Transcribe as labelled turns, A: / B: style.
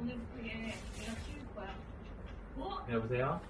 A: 오늘 그게 내가 키울 거야. 어?
B: 여보세요?